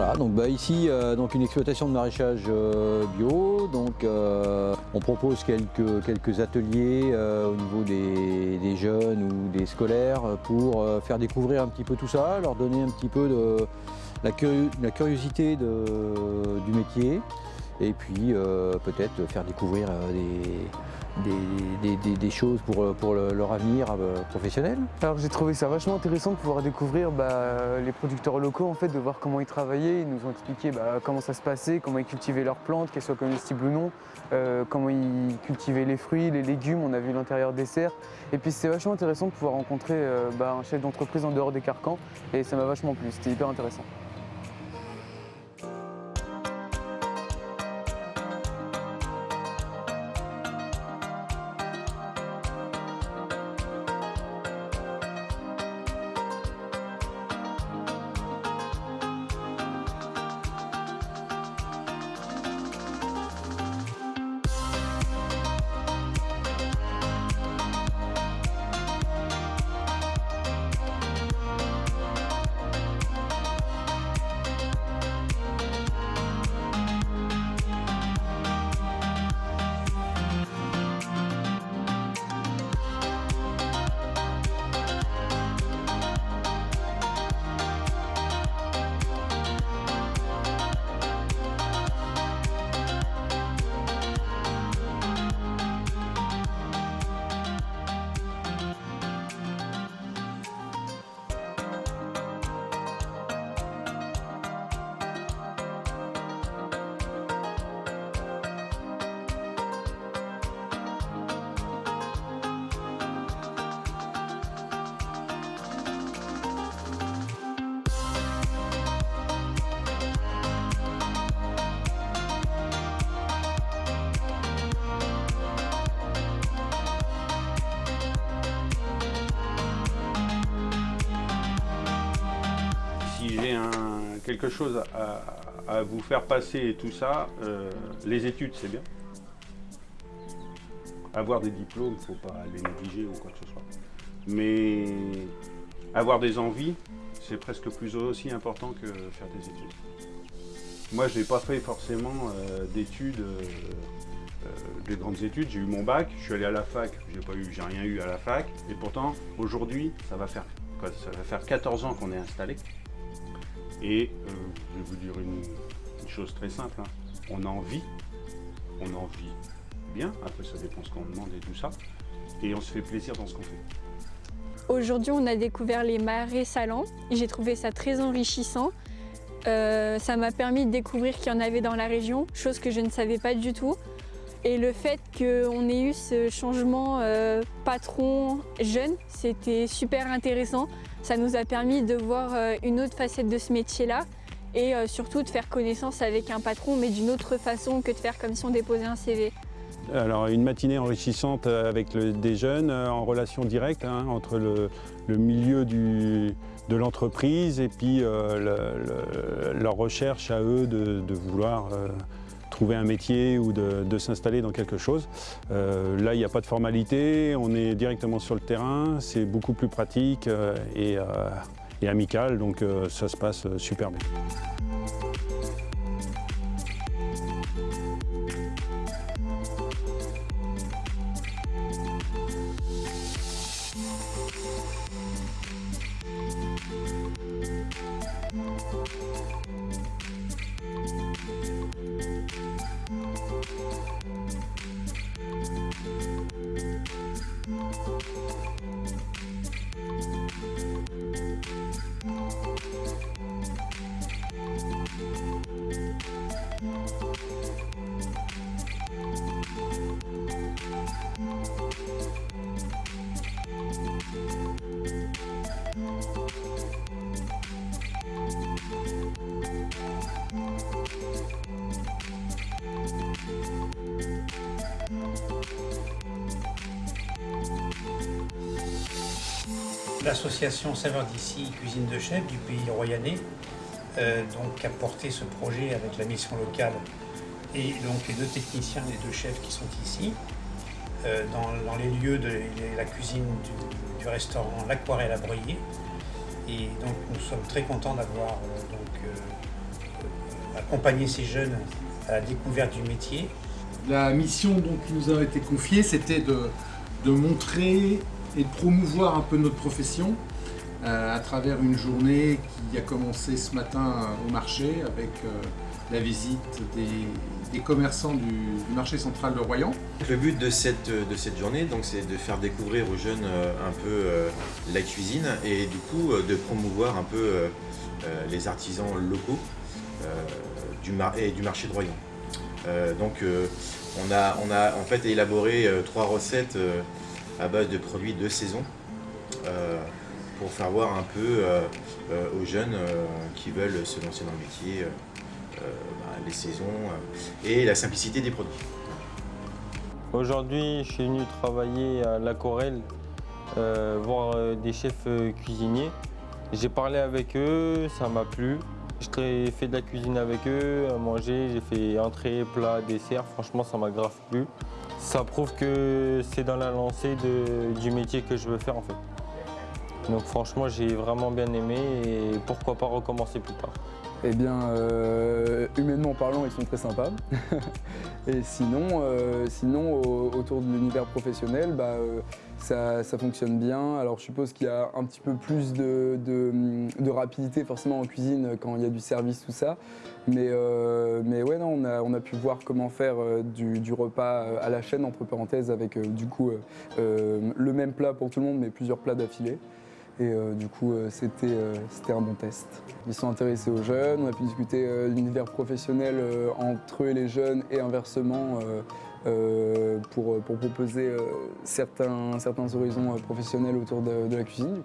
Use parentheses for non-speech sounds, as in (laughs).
Voilà, donc bah, ici, euh, donc une exploitation de maraîchage euh, bio. Donc, euh, on propose quelques, quelques ateliers au niveau des, jeunes ou des scolaires pour faire découvrir un petit peu tout ça, leur donner un petit peu de la, curiosité du métier et puis peut-être faire découvrir des des, choses pour, pour leur avenir euh, professionnel. Alors j'ai trouvé ça vachement intéressant de pouvoir découvrir bah, les producteurs locaux, en fait, de voir comment ils travaillaient. Ils nous ont expliqué bah, comment ça se passait, comment ils cultivaient leurs plantes, qu'elles soient comestibles ou non, euh, comment ils cultivaient les fruits, les légumes, on a vu l'intérieur des serres. Et puis c'est vachement intéressant de pouvoir rencontrer euh, bah, un chef d'entreprise en dehors des carcans et ça m'a vachement plu, c'était hyper intéressant. Quelque chose à, vous faire passer et tout ça, euh, les études c'est bien. Avoir des diplômes, il ne faut pas les négliger ou quoi que ce soit. Mais avoir des envies, c'est presque plus aussi important que faire des études. Moi, je n'ai pas fait forcément euh, d'études, euh, des grandes études. J'ai eu mon bac, je suis allé à la fac, j'ai pas eu, j'ai rien eu à la fac. Et pourtant, aujourd'hui, ça va faire ça va faire 14 ans qu'on est installé. Et euh, je vais vous dire une, chose très simple, hein. on en vit, on en vit bien, après ça dépend ce qu'on demande et tout ça, et on se fait plaisir dans ce qu'on fait. Aujourd'hui, on a découvert les marais salants. J'ai trouvé ça très enrichissant. Euh, ça m'a permis de découvrir qu'il y en avait dans la région, chose que je ne savais pas du tout. Et le fait qu'on ait eu ce changement euh, patron jeune, c'était super intéressant. Ça nous a permis de voir euh, une autre facette de ce métier-là et euh, surtout de faire connaissance avec un patron, mais d'une autre façon que de faire comme si on déposait un CV. Alors une matinée enrichissante avec des jeunes euh, en relation directe hein, entre le, milieu de l'entreprise et puis leur recherche à eux de, vouloir trouver un métier ou de, s'installer dans quelque chose. Euh, là, il n'y a pas de formalité, on est directement sur le terrain, c'est beaucoup plus pratique euh, euh, et, amical, donc ça se passe super bien. L'association Saveur d'ici, cuisine de chef du pays royanais, euh, donc, a porté ce projet avec la mission locale et donc les deux techniciens, les deux chefs qui sont ici, euh, dans, les lieux de la cuisine du, restaurant L'Aquarelle à Breuillet. Et donc nous sommes très contents d'avoir euh, accompagner ces jeunes à la découverte du métier. La mission donc, qui nous a été confiée, c'était de, montrer et de promouvoir un peu notre profession euh, à travers une journée qui a commencé ce matin euh, au marché avec euh, la visite des, commerçants du, marché central de Royan. Le but de cette, de cette journée, c'est de faire découvrir aux jeunes euh, un peu euh, la cuisine et du coup euh, de promouvoir un peu les artisans locaux du et du marché de Royan. Donc on, a, on a en fait élaboré trois recettes à base de produits de saison pour faire voir un peu aux jeunes qui veulent se lancer dans le métier euh, bah, les saisons euh, et la simplicité des produits. Aujourd'hui, je suis venu travailler à l'Aquarelle, euh, voir des chefs cuisiniers. J'ai parlé avec eux, ça m'a plu. J'ai fait de la cuisine avec eux, à manger, j'ai fait entrée, plat, dessert. Franchement, ça m'a grave plu. Ça prouve que c'est dans la lancée du métier que je veux faire en fait. Donc franchement, j'ai vraiment bien aimé et pourquoi pas recommencer plus tard. Eh bien, euh, humainement parlant, ils sont très sympas. (laughs) Et sinon, euh, sinon au- autour de l'univers professionnel, bah, euh, ça, fonctionne bien. Alors, je suppose qu'il y a un petit peu plus de, rapidité forcément en cuisine quand il y a du service, tout ça. Mais, mais ouais, on a, pu voir comment faire du, repas à la chaîne, entre parenthèses, avec du coup le même plat pour tout le monde, mais plusieurs plats d'affilée. Et euh, du coup, euh, c'était euh, c'était un bon test. Ils sont intéressés aux jeunes, on a pu discuter euh, l'univers professionnel entre eux et les jeunes et inversement pour, pour proposer certains, certains horizons professionnels autour de, de la cuisine.